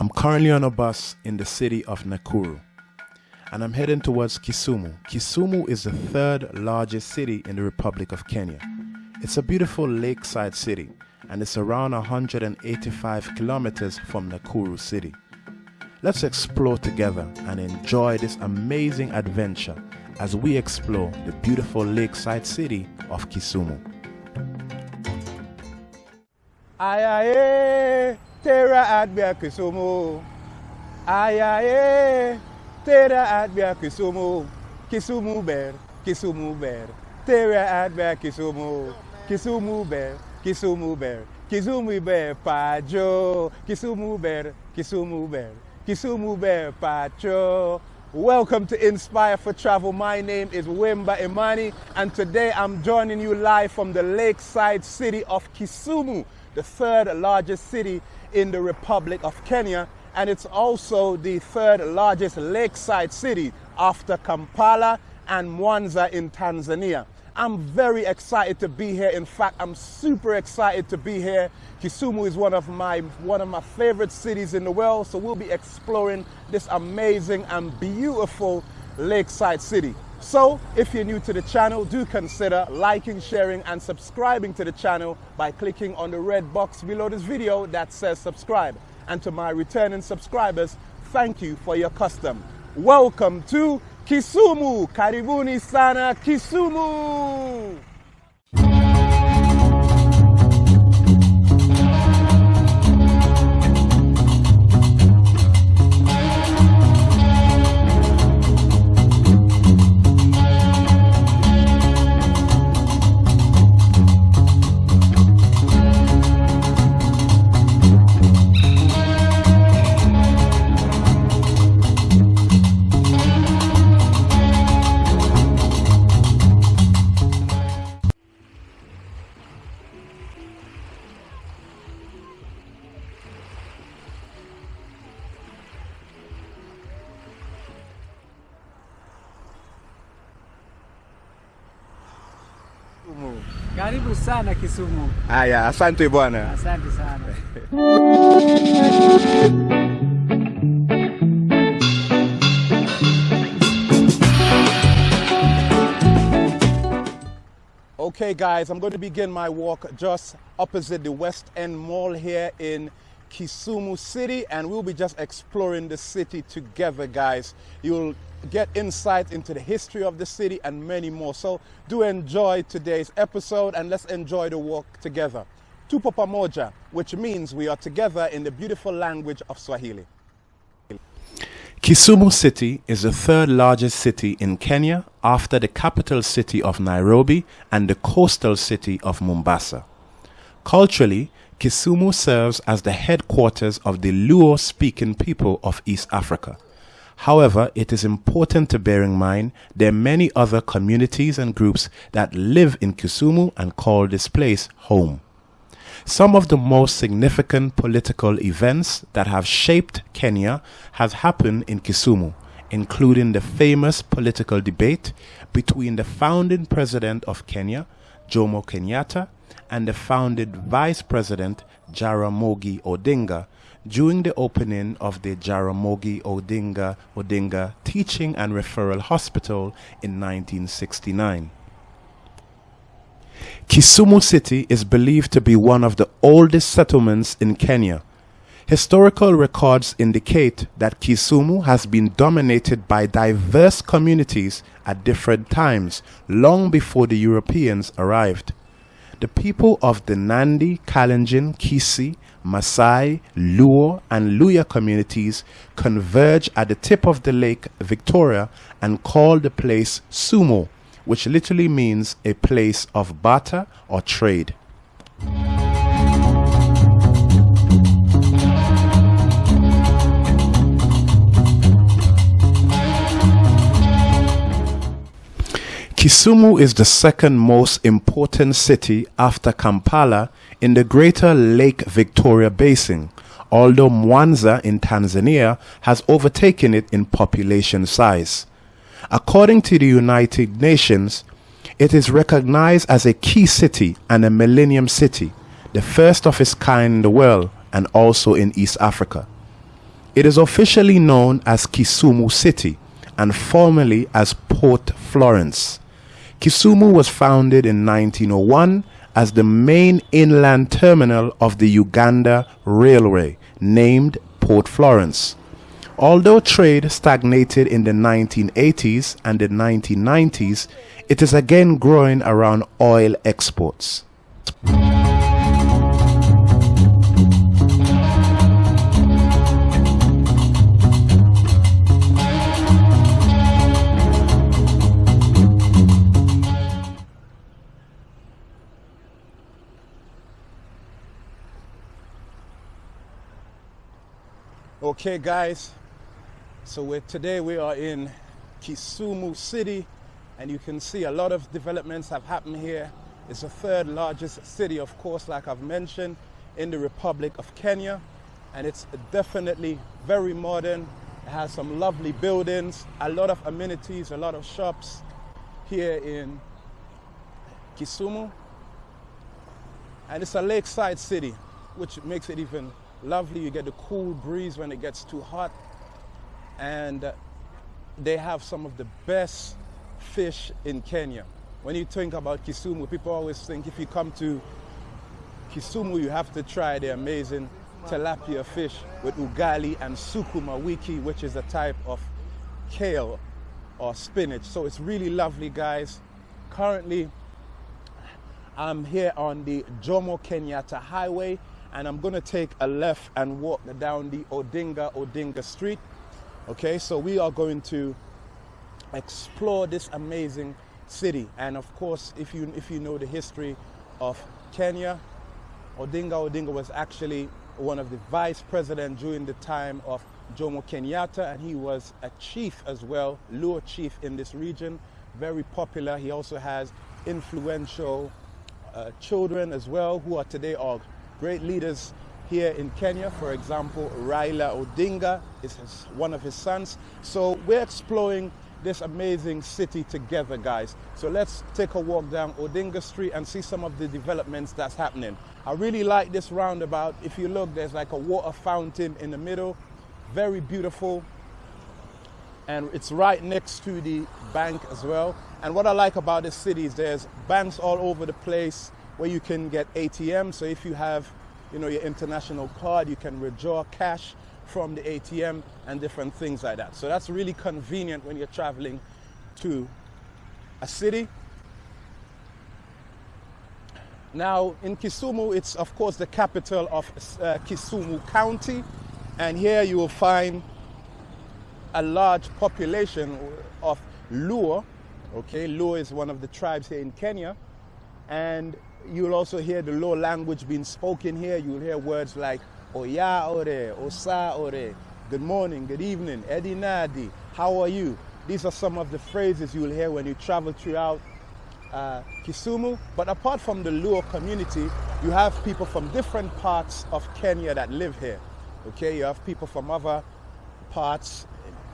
I'm currently on a bus in the city of Nakuru and I'm heading towards Kisumu. Kisumu is the third largest city in the Republic of Kenya. It's a beautiful lakeside city and it's around 185 kilometers from Nakuru city. Let's explore together and enjoy this amazing adventure as we explore the beautiful lakeside city of Kisumu. Ayaye, eh! Tera adbia Kisumu. Ayaye, tera adbia Kisumu. Kisumu ber, Kisumu ber. Tera adbia Kisumu. Kisumu ber, Kisumu ber. Kisumu ber pajo. Kisumu ber, Kisumu ber. Kisumu ber pacho. Welcome to Inspire for Travel. My name is Wimba Imani, and today I'm joining you live from the lakeside city of Kisumu, the third largest city in the Republic of Kenya, and it's also the third largest lakeside city after Kampala and Mwanza in Tanzania. I'm very excited to be here. In fact, I'm super excited to be here. Kisumu is one of my one of my favorite cities in the world, so we'll be exploring this amazing and beautiful lakeside city. So, if you're new to the channel, do consider liking, sharing, and subscribing to the channel by clicking on the red box below this video that says subscribe. And to my returning subscribers, thank you for your custom. Welcome to Kisumu. Karibuni sana Kisumu. Haya, asante bwana. Asante sana. Okay, guys, I'm going to begin my walk just opposite the West End Mall here in Kisumu City, and we'll be just exploring the city together, guys. You'll get insight into the history of the city and many more. So, do enjoy today's episode and let's enjoy the walk together. Tupo pamoja, which means we are together in the beautiful language of Swahili. Kisumu City is the third largest city in Kenya after the capital city of Nairobi and the coastal city of Mombasa. Culturally, Kisumu serves as the headquarters of the Luo speaking people of East Africa. However, it is important to bear in mind there are many other communities and groups that live in Kisumu and call this place home. Some of the most significant political events that have shaped Kenya have happened in Kisumu, including the famous political debate between the founding president of Kenya, Jomo Kenyatta, and the founded vice president, Jaramogi Odinga, during the opening of the Jaramogi Oginga Odinga Teaching and Referral Hospital in 1969. Kisumu City is believed to be one of the oldest settlements in Kenya. Historical records indicate that Kisumu has been dominated by diverse communities at different times, long before the Europeans arrived. The people of the Nandi, Kalenjin, Kisii, Masai, Luo, and Luhya communities converge at the tip of the lake Victoria and call the place Sumo, which literally means a place of barter or trade. Kisumu is the second most important city after Kampala in the greater Lake Victoria Basin, although Mwanza in Tanzania has overtaken it in population size. According to the United Nations, it is recognized as a key city and a millennium city, the first of its kind in the world and also in East Africa. It is officially known as Kisumu City and formerly as Port Florence. Kisumu was founded in 1901 as the main inland terminal of the Uganda Railway, named Port Florence. Although trade stagnated in the 1980s and the 1990s, it is again growing around oil exports. Okay, guys. So today we are in Kisumu City, and you can see a lot of developments have happened here. It's the third largest city, of course, like I've mentioned, in the Republic of Kenya, and it's definitely very modern. It has some lovely buildings, a lot of amenities, a lot of shops here in Kisumu. And it's a lakeside city, which makes it even lovely. You get the cool breeze when it gets too hot. And they have some of the best fish in Kenya. When you think about Kisumu, people always think if you come to Kisumu, you have to try the amazing tilapia fish with ugali and sukuma wiki, which is a type of kale or spinach. So it's really lovely, guys. Currently, I'm here on the Jomo Kenyatta Highway and I'm gonna take a left and walk down the Oginga Odinga Street. Okay, so we are going to explore this amazing city. And of course, if you if you know the history of Kenya, Oginga Odinga was actually one of the vice president during the time of Jomo Kenyatta, and he was a chief as well, Luo chief in this region, very popular. He also has influential uh, children as well, who are today are great leaders here in Kenya. For example, Raila Odinga is his, one of his sons. So we're exploring this amazing city together, guys. So let's take a walk down Odinga Street and see some of the developments that's happening. I really like this roundabout. If you look, there's like a water fountain in the middle. Very beautiful. And it's right next to the bank as well. And what I like about this city is there's banks all over the place where you can get ATM. So if you have, you know, your international card, you can withdraw cash from the ATM and different things like that. So that's really convenient when you're traveling to a city. Now, in Kisumu, it's of course the capital of uh, Kisumu County, and here you will find a large population of Luo. Okay, Luo is one of the tribes here in Kenya, and You'll also hear the Luo language being spoken here. You'll hear words like Oya Ore, Osa Ore, good morning, good evening, Eddie Nadi, how are you? These are some of the phrases you'll hear when you travel throughout uh, Kisumu. But apart from the Luo community, you have people from different parts of Kenya that live here. Okay, you have people from other parts,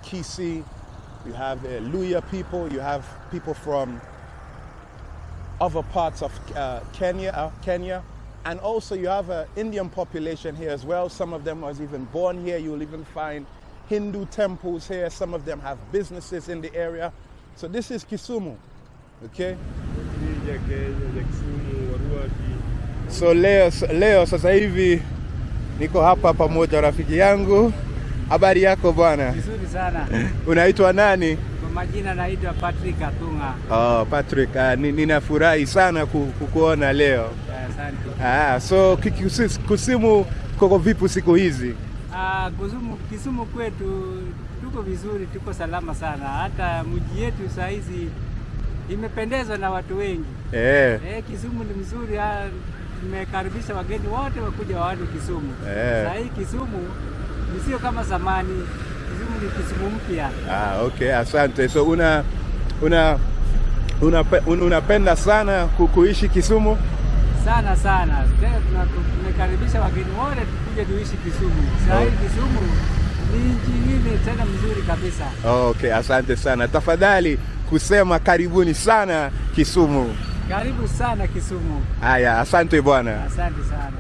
Kisii, you have uh, Luhya people, you have people from other parts of uh, Kenya, uh, Kenya. And also you have an Indian population here as well. Some of them was even born here. You'll even find Hindu temples here. Some of them have businesses in the area. So this is Kisumu, okay? So leo, leo sasa hivi niko hapa pamoja rafiki yangu. Habari yako bwana? Vizuri sana. Unaitwa nani? Majina naitwa Patrick Atunga. Oh, Patrick, uh, ninafurahi sana kukuona leo. Asante. Ah, so Kisumu koko vipi siku hizi? Ah, Kisumu, Kisumu kwetu tuko vizuri, tuko salama sana. Hata mji yetu saa hizi imependezwa na watu wengi. Eh. Eh, Kisumu ni mzuri. Tumekaribisha wageni wote wakuja waone Kisumu. Eh. Saa hii Kisumu ni sio kama zamani. Ah, okay, asante. So una una unapenda una una sana kuishi Kisumu? Sana sana. Tumekaribisha wageni wote tukuje tuishi Kisumu. Sasa hii Kisumu ni nchi nyingine tena mzuri kabisa. Okay, asante sana. Tafadhali kusema karibuni sana Kisumu. Karibu sana Kisumu. Haya, asante bwana. Asante sana.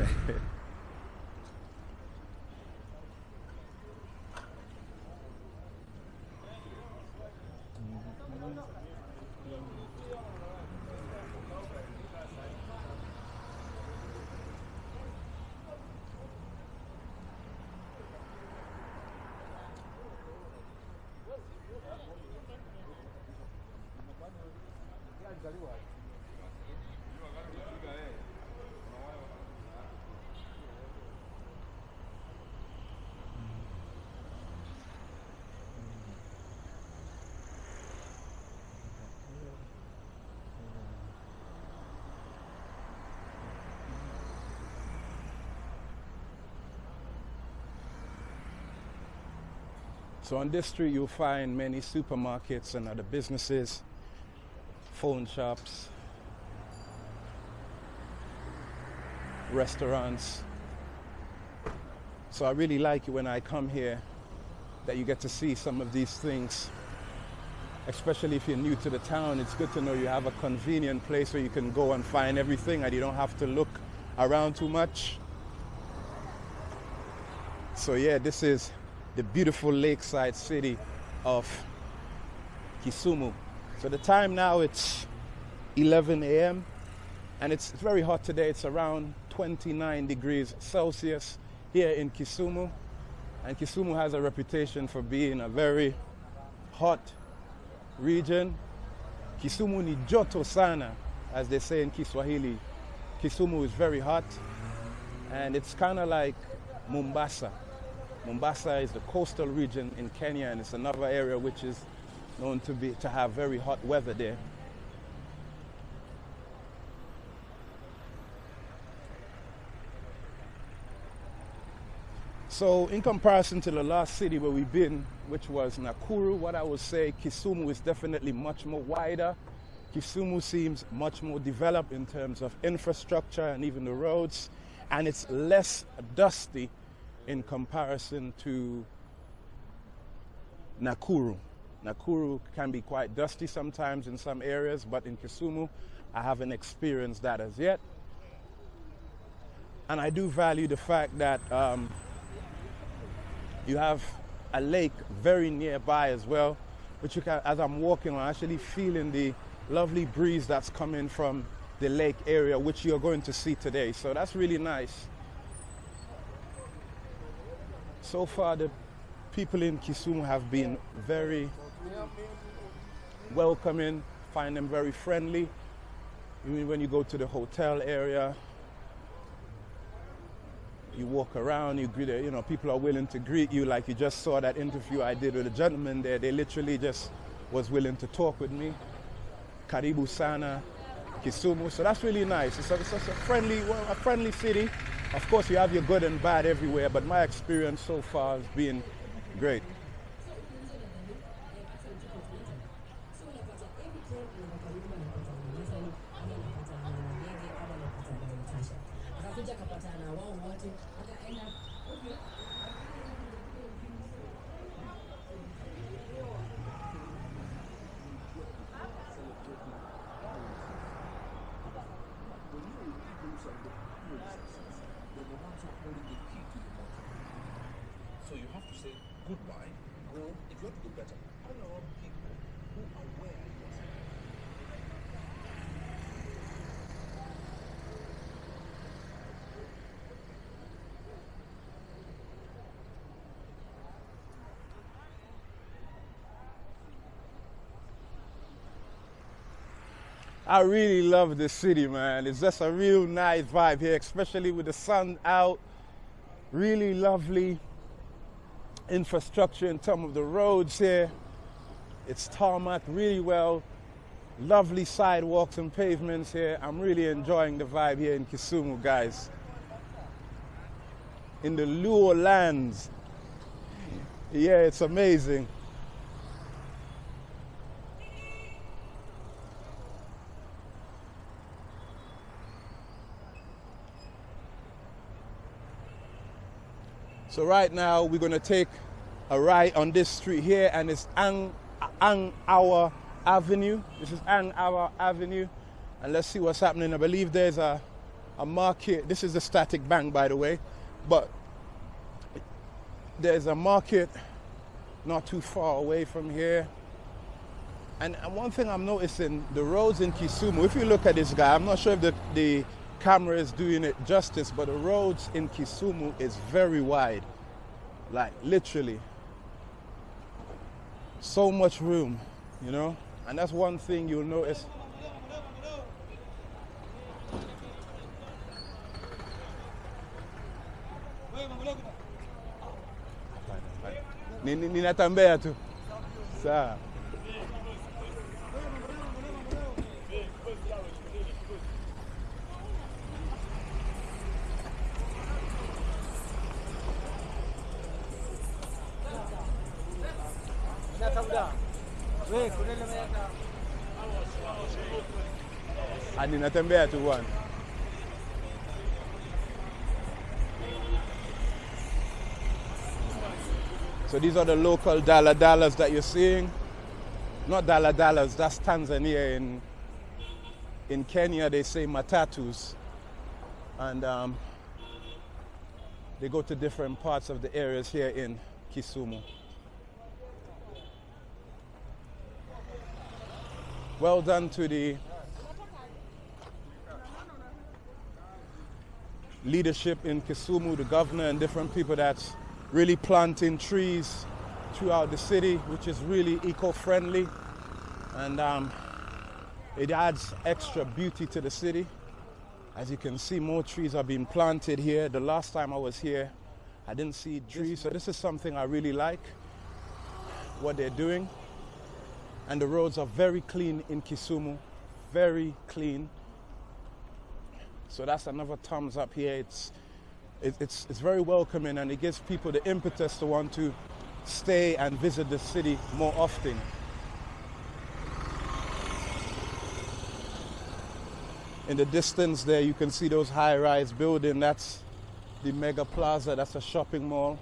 So on this street, you'll find many supermarkets and other businesses, phone shops, restaurants. So I really like it when I come here that you get to see some of these things. Especially if you're new to the town, it's good to know you have a convenient place where you can go and find everything and you don't have to look around too much. So yeah, this is the beautiful lakeside city of Kisumu. So the time now it's 11 a.m. and it's very hot today. It's around 29 degrees Celsius here in Kisumu. And Kisumu has a reputation for being a very hot region. Kisumu ni joto sana, as they say in Kiswahili. Kisumu is very hot and it's kind of like Mombasa. Mombasa is the coastal region in Kenya, and it's another area which is known to be to have very hot weather there. So, in comparison to the last city where we've been, which was Nakuru, what I would say, Kisumu is definitely much more wider. Kisumu seems much more developed in terms of infrastructure and even the roads, and it's less dusty in comparison to Nakuru. Nakuru can be quite dusty sometimes in some areas, but in Kisumu, I haven't experienced that as yet. And I do value the fact that um, you have a lake very nearby as well, which you can, as I'm walking, I'm actually feeling the lovely breeze that's coming from the lake area, which you're going to see today. So that's really nice. So far, the people in Kisumu have been very welcoming, find them very friendly. Even when you go to the hotel area, you walk around, you greet, you know, people are willing to greet you. Like you just saw that interview I did with a gentleman there. They literally just was willing to talk with me. Karibu Sana, Kisumu. So that's really nice. It's, a, it's a friendly, well, a friendly city. Of course, you have your good and bad everywhere, but my experience so far has been great. So you have to say goodbye. Go if you want to do better. Hang around people who are aware yes. I really love this city, man. It's just a real nice vibe here, especially with the sun out. Really lovely infrastructure in terms of the roads here. It's tarmac really well. Lovely sidewalks and pavements here. I'm really enjoying the vibe here in Kisumu, guys. In the Luo lands. Yeah, it's amazing. So right now we're gonna take a ride on this street here and it's Ang, Ang Awa Avenue. This is Angawa Avenue. And let's see what's happening. I believe there's a, a market. This is the Stanbic bank by the way. But there's a market not too far away from here. And, and one thing I'm noticing, the roads in Kisumu, if you look at this guy, I'm not sure if the, the camera is doing it justice, but the roads in Kisumu is very wide. Like literally. So much room, you know? And that's one thing you'll notice. Ninatambea tu. Sawa. Ninatembea tu bwana So these are the local dala dalas that you're seeing. Not dala dalas, that's Tanzania. In, in Kenya, they say matatus. And um, they go to different parts of the areas here in Kisumu. Well done to the leadership in Kisumu, the governor, and different people that's really planting trees throughout the city, which is really eco-friendly, and um, it adds extra beauty to the city. As you can see, more trees are being planted here. The last time I was here, I didn't see trees, so this is something I really like. What they're doing, and the roads are very clean in Kisumu, very clean. So that's another thumbs up here. It's, it, it's, it's very welcoming and it gives people the impetus to want to stay and visit the city more often. In the distance there, you can see those high-rise building. That's the Mega Plaza. That's a shopping mall.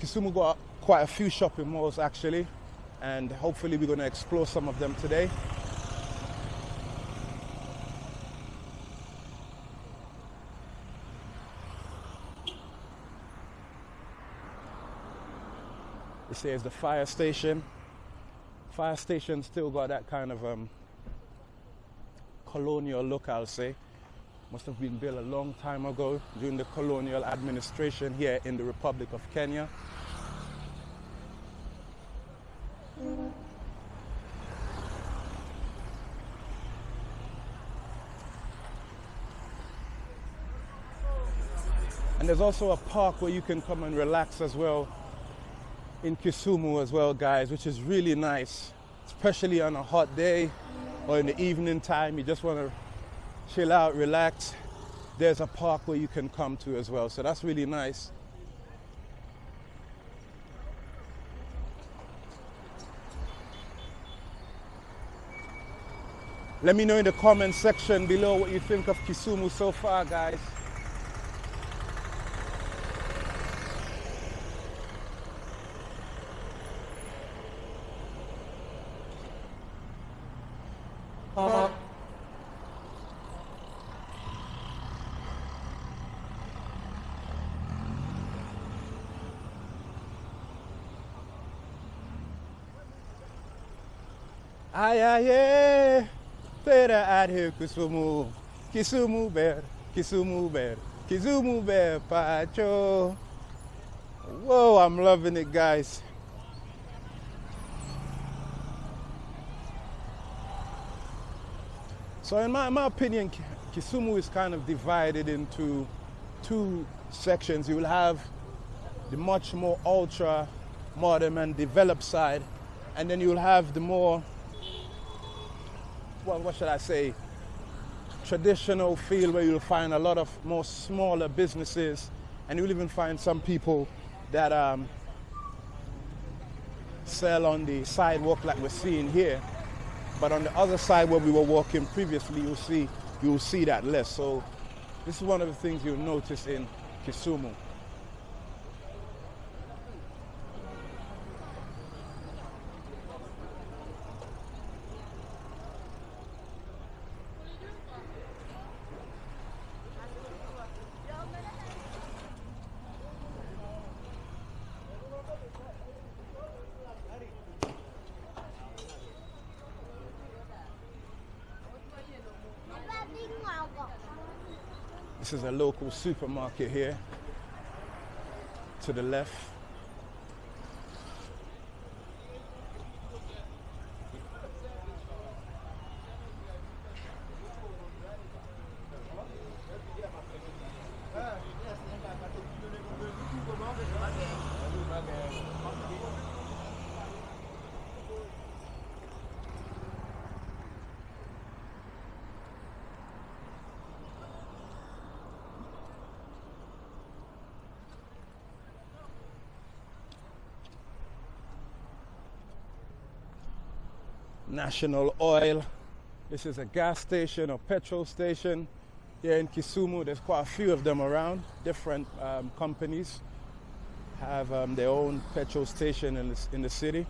Kisumu got quite a few shopping malls actually, and hopefully we're going to explore some of them today. It says the fire station. Fire station still got that kind of um, colonial look, I'll say. Must have been built a long time ago during the colonial administration here in the Republic of Kenya. And there's also a park where you can come and relax as well in Kisumu as well, guys, which is really nice, especially on a hot day or in the evening time. You just want to chill out, relax. There's a park where you can come to as well, so that's really nice. Let me know in the comment section below what you think of Kisumu so far, guys. Ay, ay, ay, tera adhe Kisumu, Kisumu bear, Kisumu bear, Kisumu bear, Pacho. Whoa, I'm loving it, guys. So, in my, my opinion, Kisumu is kind of divided into two sections. You will have the much more ultra modern and developed side, and then you'll have the more, well, what should I say, traditional feel where you'll find a lot of more smaller businesses, and you'll even find some people that um, sell on the sidewalk like we're seeing here. But on the other side where we were walking previously, you'll see you'll see that less. So this is one of the things you'll notice in Kisumu. This is a local supermarket here to the left. National Oil. This is a gas station or petrol station here in Kisumu. There's quite a few of them around. Different um, companies have um, their own petrol station in the, in the city.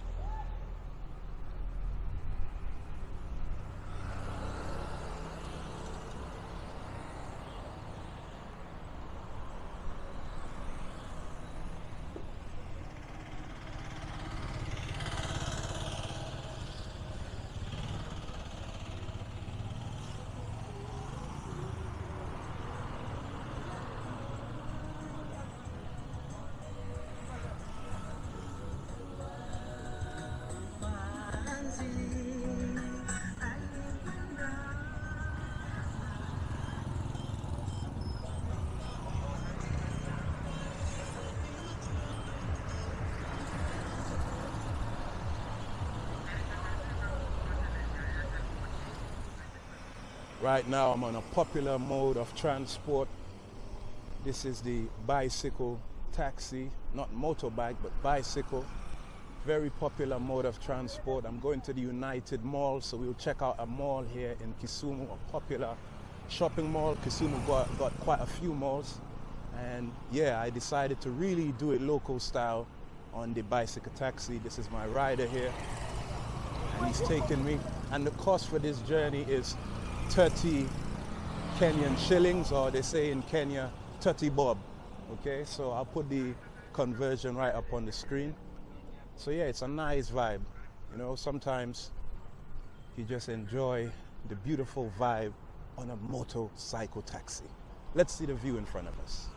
Right now, I'm on a popular mode of transport. This is the bicycle taxi, not motorbike, but bicycle. Very popular mode of transport. I'm going to the United Mall, so we'll check out a mall here in Kisumu, a popular shopping mall. Kisumu got, got quite a few malls. And yeah, I decided to really do it local style on the bicycle taxi. This is my rider here, and he's taking me. And the cost for this journey is 30 Kenyan shillings, or they say in Kenya, 30 bob. Okay, so I'll put the conversion right up on the screen. So yeah, it's a nice vibe. You know, sometimes you just enjoy the beautiful vibe on a motorcycle taxi. Let's see the view in front of us.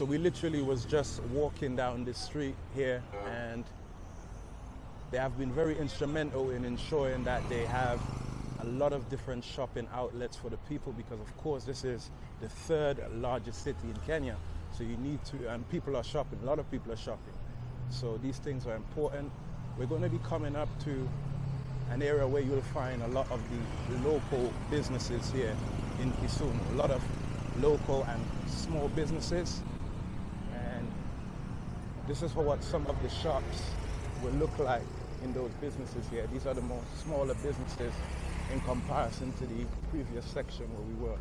So we literally was just walking down the street here and they have been very instrumental in ensuring that they have a lot of different shopping outlets for the people because of course this is the third largest city in Kenya. So you need to, and people are shopping, a lot of people are shopping. So these things are important. We're going to be coming up to an area where you'll find a lot of the local businesses here in Kisumu. A lot of local and small businesses. This is for what some of the shops will look like in those businesses here. These are the more smaller businesses in comparison to the previous section where we were.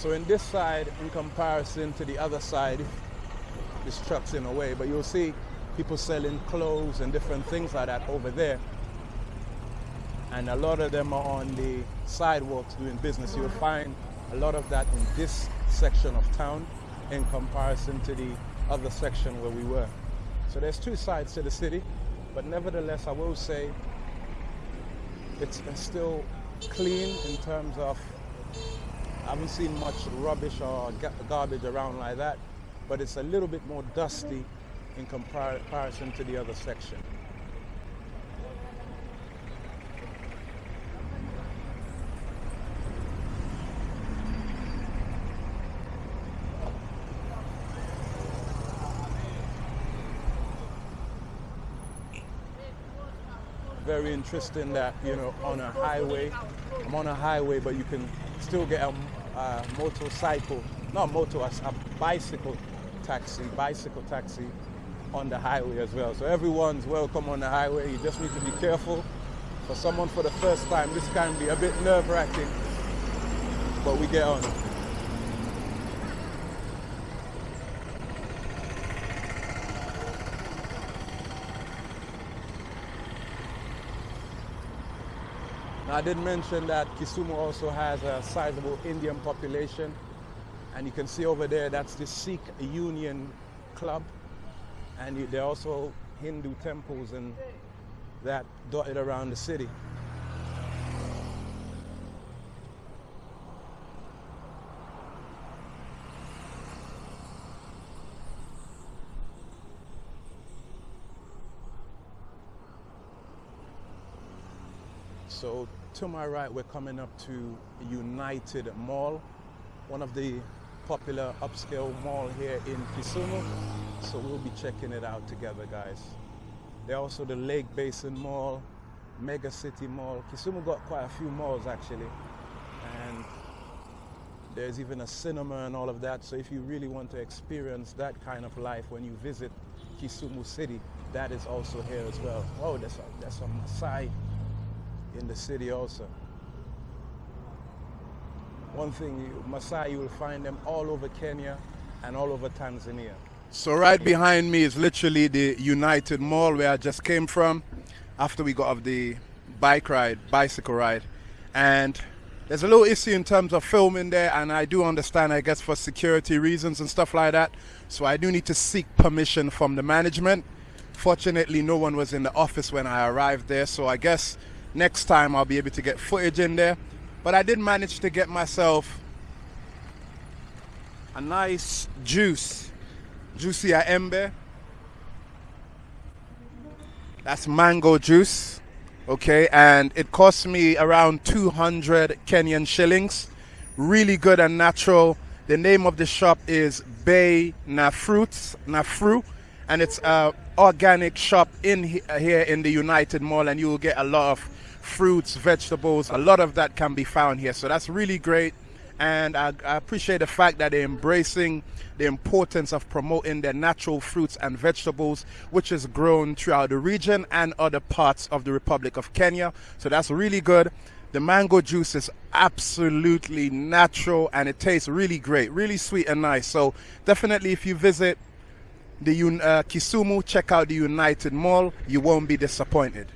So in this side, in comparison to the other side, this truck's in a way, but you'll see people selling clothes and different things like that over there. And a lot of them are on the sidewalks doing business. You'll find a lot of that in this section of town in comparison to the other section where we were. So there's two sides to the city, but nevertheless, I will say it's still clean in terms of I haven't seen much rubbish or garbage around like that, but it's a little bit more dusty in comparison to the other section. Very interesting that, you know, on a highway, I'm on a highway, but you can still get a motorcycle, not motor, a, a bicycle taxi, bicycle taxi on the highway as well. So everyone's welcome on the highway. You just need to be careful. For someone for the first time, this can be a bit nerve-wracking, but we get on. Now, I did mention that Kisumu also has a sizable Indian population. And you can see over there, that's the Sikh Union Club. And there are also Hindu temples and that dotted around the city. So to my right, we're coming up to United Mall, one of the popular upscale mall here in Kisumu. So we'll be checking it out together, guys. There's also the Lake Basin Mall, Mega City Mall. Kisumu got quite a few malls actually. And there's even a cinema and all of that. So if you really want to experience that kind of life when you visit Kisumu City, that is also here as well. Oh, a, there's a Maasai in the city also. One thing, Maasai, you will find them all over Kenya and all over Tanzania. So right behind me is literally the United Mall where I just came from after we got off the bike ride, bicycle ride. And there's a little issue in terms of filming there and I do understand I guess for security reasons and stuff like that. So I do need to seek permission from the management. Fortunately no one was in the office when I arrived there so I guess next time I'll be able to get footage in there. But I did manage to get myself a nice juice, juicy embe. That's mango juice, okay, and it cost me around 200 Kenyan shillings. Really good and natural. The name of the shop is Bay Nafruits, Nafru, and it's a organic shop in uh, here in the United Mall, and you will get a lot of fruits, vegetables, a lot of that can be found here. So that's really great. And I, I, appreciate the fact that they're embracing the importance of promoting their natural fruits and vegetables, which is grown throughout the region and other parts of the Republic of Kenya. So that's really good. The mango juice is absolutely natural and it tastes really great, really sweet and nice. So definitely if you visit the uh, Kisumu, check out the United Mall. You won't be disappointed.